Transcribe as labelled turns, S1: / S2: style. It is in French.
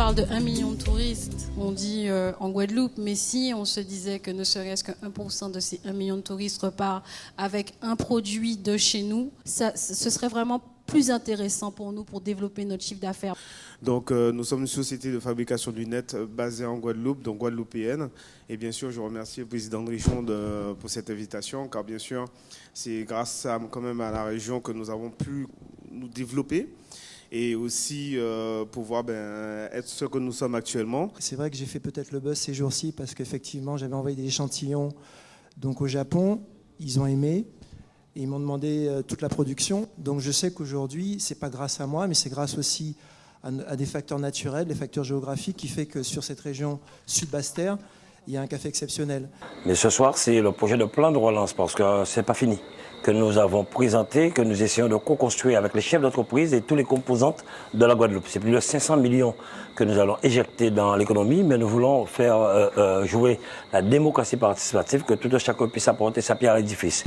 S1: parle de 1 million de touristes, on dit euh, en Guadeloupe, mais si on se disait que ne serait-ce que 1% de ces 1 million de touristes repart avec un produit de chez nous, ça, ce serait vraiment plus intéressant pour nous pour développer notre chiffre d'affaires.
S2: Donc euh, nous sommes une société de fabrication de lunettes euh, basée en Guadeloupe, donc guadeloupéenne. Et bien sûr, je remercie le président Richon de, pour cette invitation, car bien sûr, c'est grâce quand même à la région que nous avons pu nous développer et aussi euh, pouvoir ben, être ce que nous sommes actuellement.
S3: C'est vrai que j'ai fait peut-être le buzz ces jours-ci parce qu'effectivement j'avais envoyé des échantillons donc au Japon, ils ont aimé et ils m'ont demandé euh, toute la production. Donc je sais qu'aujourd'hui c'est pas grâce à moi, mais c'est grâce aussi à, à, des facteurs naturels, des facteurs géographiques qui fait que sur cette région sud-Basse-Terre, il y a un café exceptionnel.
S4: Mais ce soir c'est le projet de plan de relance parce que c'est pas fini que nous avons présenté, que nous essayons de co-construire avec les chefs d'entreprise et toutes les composantes de la Guadeloupe. C'est plus de 500 millions que nous allons éjecter dans l'économie, mais nous voulons faire euh, euh, jouer la démocratie participative, que tout chacun puisse apporter sa pierre à l'édifice.